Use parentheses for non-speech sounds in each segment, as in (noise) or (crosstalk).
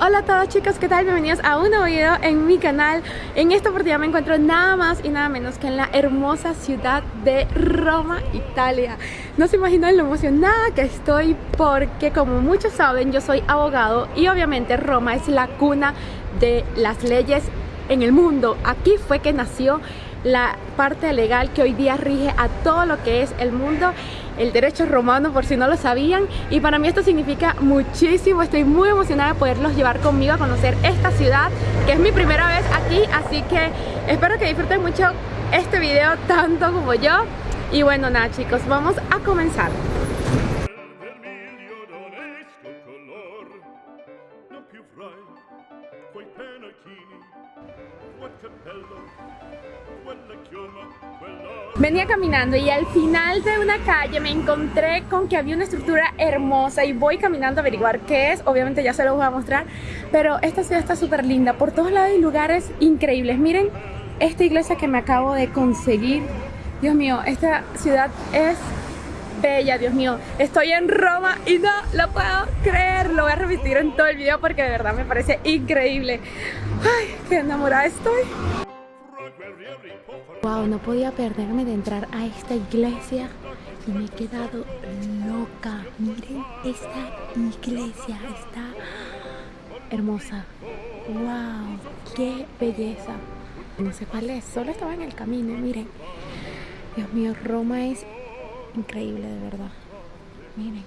Hola a todos chicos, ¿qué tal? Bienvenidos a un nuevo video en mi canal. En esta oportunidad me encuentro nada más y nada menos que en la hermosa ciudad de Roma, Italia. No se imaginan lo emocionada que estoy porque como muchos saben yo soy abogado Y obviamente Roma es la cuna de las leyes en el mundo. Aquí fue que nació la parte legal que hoy día rige a todo lo que es el mundo el derecho romano por si no lo sabían. Y para mí esto significa muchísimo, estoy muy emocionada de poderlos llevar conmigo a conocer esta ciudad que es mi primera vez aquí. Así que espero que disfruten mucho este video tanto como yo. Y bueno nada chicos, vamos a comenzar Venía caminando y al final de una calle me encontré con que había una estructura hermosa y voy caminando a averiguar qué es, obviamente ya se lo voy a mostrar, pero esta ciudad está súper linda, por todos lados hay lugares increíbles, miren esta iglesia que me acabo de conseguir, Dios mío, esta ciudad es bella, Dios mío, estoy en Roma y no lo puedo creer, lo voy a repetir en todo el video porque de verdad me parece increíble, ay, qué enamorada estoy. Wow, no podía perderme de entrar a esta iglesia y me he quedado loca. Miren esta iglesia, está hermosa. Wow, qué belleza. No sé cuál es, solo estaba en el camino, miren. Dios mío, Roma es increíble de verdad. Miren.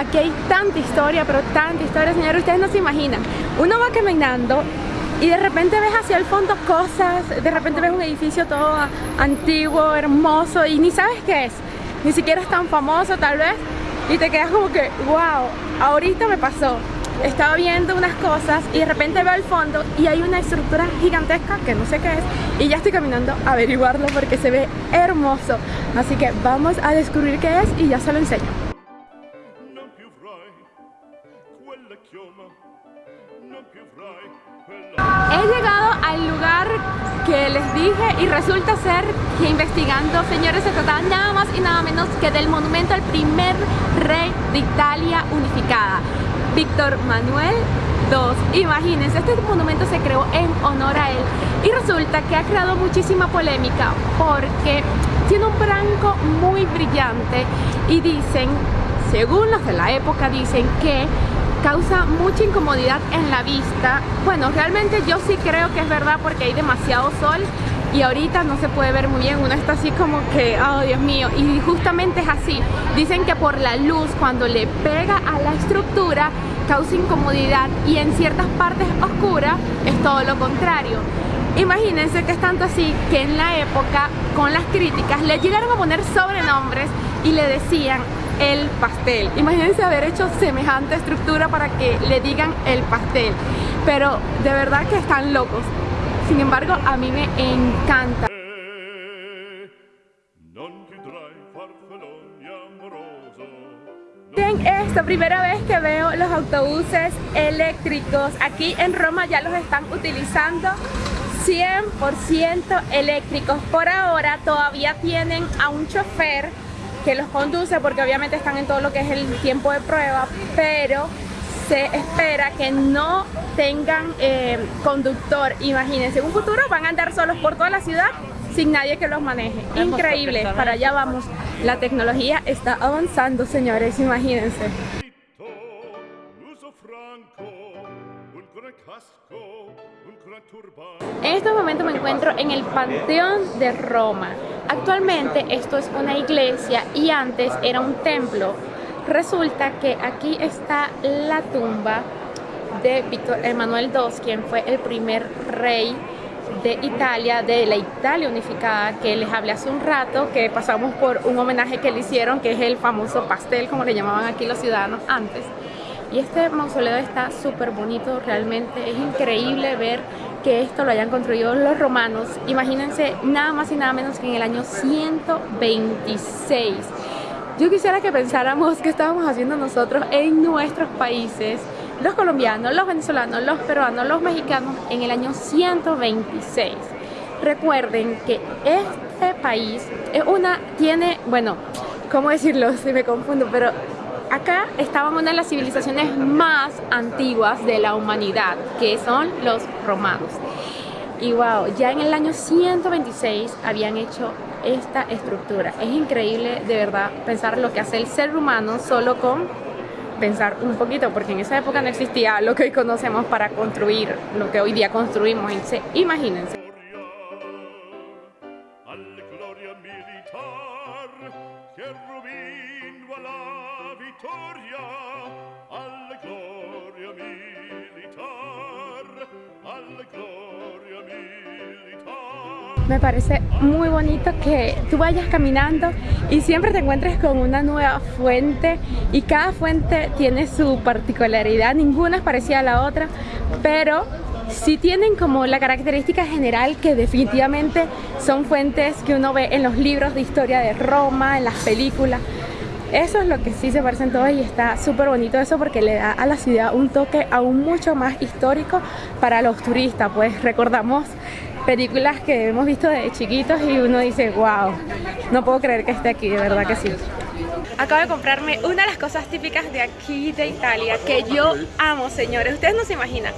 Aquí hay tanta historia, pero tanta historia, señores, ustedes no se imaginan. Uno va caminando y de repente ves hacia el fondo cosas, de repente ves un edificio todo antiguo, hermoso y ni sabes qué es. Ni siquiera es tan famoso tal vez y te quedas como que, wow, ahorita me pasó. Estaba viendo unas cosas y de repente veo al fondo y hay una estructura gigantesca que no sé qué es y ya estoy caminando a averiguarlo porque se ve hermoso. Así que vamos a descubrir qué es y ya se lo enseño. He llegado al lugar que les dije y resulta ser que investigando, señores, se trataba nada más y nada menos que del monumento al primer rey de Italia unificada, Víctor Manuel II. Imagínense, este monumento se creó en honor a él y resulta que ha creado muchísima polémica porque tiene un branco muy brillante y dicen, según los de la época, dicen que causa mucha incomodidad en la vista. Bueno, realmente yo sí creo que es verdad porque hay demasiado sol y ahorita no se puede ver muy bien, uno está así como que, oh Dios mío, y justamente es así. Dicen que por la luz, cuando le pega a la estructura, causa incomodidad y en ciertas partes oscuras es todo lo contrario. Imagínense que es tanto así que en la época, con las críticas, le llegaron a poner sobrenombres y le decían el pastel. Imagínense haber hecho semejante estructura para que le digan el pastel. Pero de verdad que están locos. Sin embargo, a mí me encanta. Miren esta primera vez que veo los autobuses eléctricos. Aquí en Roma ya los están utilizando 100% eléctricos. Por ahora todavía tienen a un chofer que los conduce porque obviamente están en todo lo que es el tiempo de prueba, pero se espera que no tengan eh, conductor. Imagínense, en un futuro van a andar solos por toda la ciudad sin nadie que los maneje. Increíble, para allá vamos. La tecnología está avanzando, señores, imagínense. En este momento me encuentro en el Panteón de Roma. Actualmente esto es una iglesia y antes era un templo. Resulta que aquí está la tumba de Víctor Emanuel II, quien fue el primer rey de Italia, de la Italia unificada, que les hablé hace un rato, que pasamos por un homenaje que le hicieron, que es el famoso pastel, como le llamaban aquí los ciudadanos antes. Y este mausoleo está súper bonito, realmente es increíble ver que esto lo hayan construido los romanos. Imagínense nada más y nada menos que en el año 126. Yo quisiera que pensáramos qué estábamos haciendo nosotros en nuestros países, los colombianos, los venezolanos, los peruanos, los mexicanos, en el año 126. recuerden que este país es una, tiene, bueno, ¿cómo decirlo? (laughs) Si me confundo, pero acá estaban una de las civilizaciones más antiguas de la humanidad, que son los romanos. Y wow, ya en el año 126 habían hecho esta estructura. Es increíble de verdad pensar lo que hace el ser humano solo con pensar un poquito, porque en esa época no existía lo que hoy conocemos para construir lo que hoy día construimos. Imagínense. Parece muy bonito que tú vayas caminando y siempre te encuentres con una nueva fuente y cada fuente tiene su particularidad, ninguna es parecida a la otra, pero sí tienen como la característica general que definitivamente son fuentes que uno ve en los libros de historia de Roma, en las películas. Eso es lo que sí se parecen todos y está súper bonito eso porque le da a la ciudad un toque aún mucho más histórico para los turistas. Pues recordamos películas que hemos visto de chiquitos y uno dice, wow, no puedo creer que esté aquí, de verdad que sí. Acabo de comprarme una de las cosas típicas de aquí de Italia que yo amo, señores. Ustedes no se imaginan.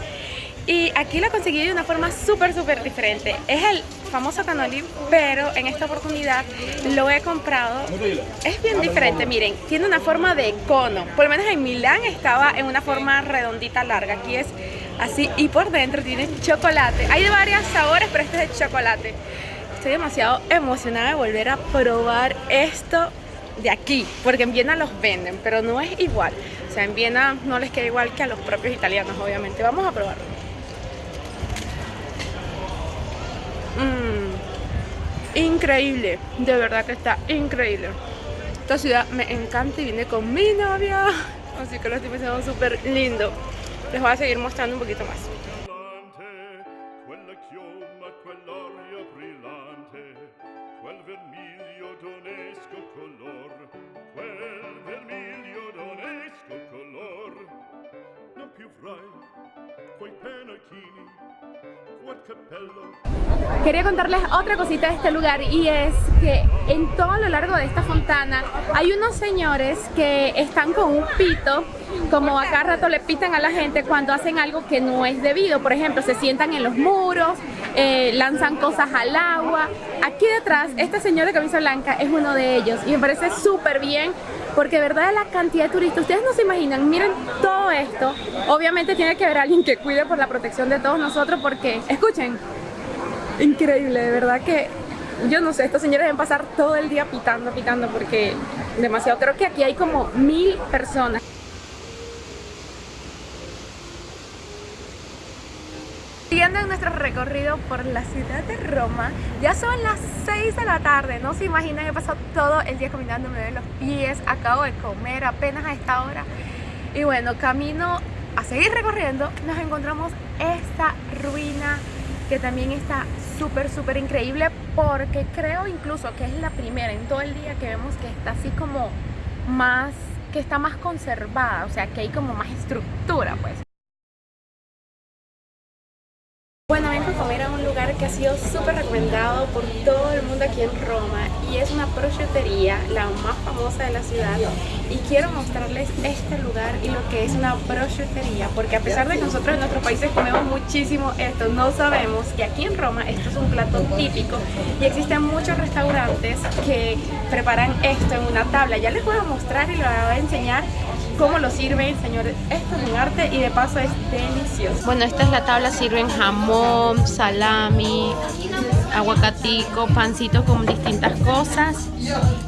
Y aquí la conseguí de una forma súper, súper diferente. Es el famoso canoli, pero en esta oportunidad lo he comprado. Es bien diferente, miren, tiene una forma de cono. Por lo menos en Milán estaba en una forma redondita larga. Aquí es así y por dentro tiene chocolate. Hay de varios sabores, pero este es de chocolate. Estoy demasiado emocionada de volver a probar esto de aquí, porque en Viena los venden, pero no es igual. O sea, en Viena no les queda igual que a los propios italianos, obviamente. Vamos a probarlo. Mmm, increíble, de verdad que está increíble. Esta ciudad me encanta y vine con mi novia, así que lo estoy pensando súper lindo. Les voy a seguir mostrando un poquito más. Quería contarles otra cosita de este lugar y es que en todo lo largo de esta fontana hay unos señores que están con un pito como acá rato le pitan a la gente cuando hacen algo que no es debido. Por ejemplo, se sientan en los muros, eh, lanzan cosas al agua. Aquí detrás, este señor de camisa blanca es uno de ellos y me parece súper bien porque de verdad la cantidad de turistas, ustedes no se imaginan, miren todo esto. Obviamente tiene que haber alguien que cuide por la protección de todos nosotros porque, escuchen, increíble, de verdad que yo no sé, estos señores deben pasar todo el día pitando, pitando porque demasiado. Creo que aquí hay como mil personas. Nuestro recorrido por la ciudad de Roma, ya son las 6 de la tarde, no se imaginan, he pasado todo el día caminando, me ven los pies, acabo de comer apenas a esta hora y bueno, camino a seguir recorriendo, nos encontramos esta ruina que también está súper, súper increíble porque creo incluso que es la primera en todo el día que vemos que está así como más, que está más conservada, o sea, que hay como más estructura pues. Que ha sido súper recomendado por todo el mundo aquí en Roma y es una prosciuttería, la más famosa de la ciudad. Y quiero mostrarles este lugar y lo que es una prosciuttería porque a pesar de que nosotros en nuestros países comemos muchísimo esto, no sabemos que aquí en Roma esto es un plato típico y existen muchos restaurantes que preparan esto en una tabla, ya les voy a mostrar y les voy a enseñar cómo lo sirven, señores. Esto es un arte y de paso es delicioso. Bueno, esta es la tabla, sirven jamón, salami, aguacatico, pancitos con distintas cosas,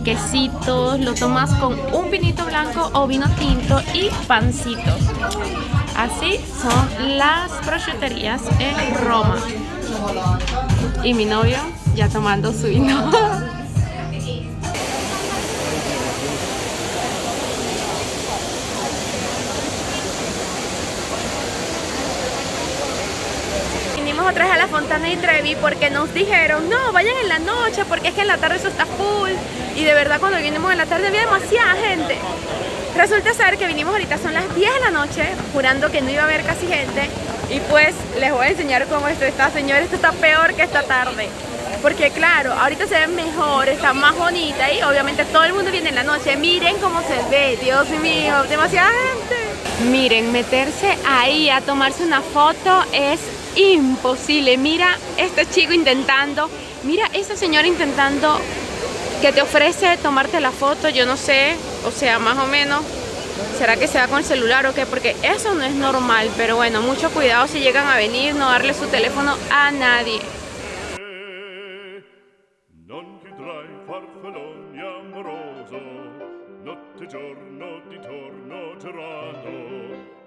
quesitos, lo tomas con un vinito blanco o vino tinto y pancitos. Así son las prosciuterías en Roma. Y mi novio ya tomando su vino. (laughs) otra vez a la Fontana y Trevi porque nos dijeron, no, vayan en la noche porque es que en la tarde eso está full. Y de verdad cuando vinimos en la tarde había demasiada gente. Resulta ser que vinimos ahorita, son las 10 de la noche, jurando que no iba a haber casi gente. Y pues les voy a enseñar cómo esto está, señores. Esto está peor que esta tarde. Porque claro, ahorita se ve mejor, está más bonita y obviamente todo el mundo viene en la noche. Miren cómo se ve, Dios mío, demasiada gente. Miren, meterse ahí a tomarse una foto es imposible. Mira este chico intentando, mira esta señora intentando que te ofrece tomarte la foto, yo no sé, o sea, más o menos. ¿Será que se va con el celular o qué? Porque eso no es normal, pero bueno, mucho cuidado si llegan a venir, no darle su teléfono a nadie.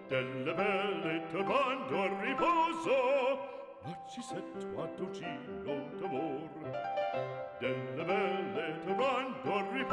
E te mando al riposo ma ci sento a tucino d'amor delle belle te mando al riposo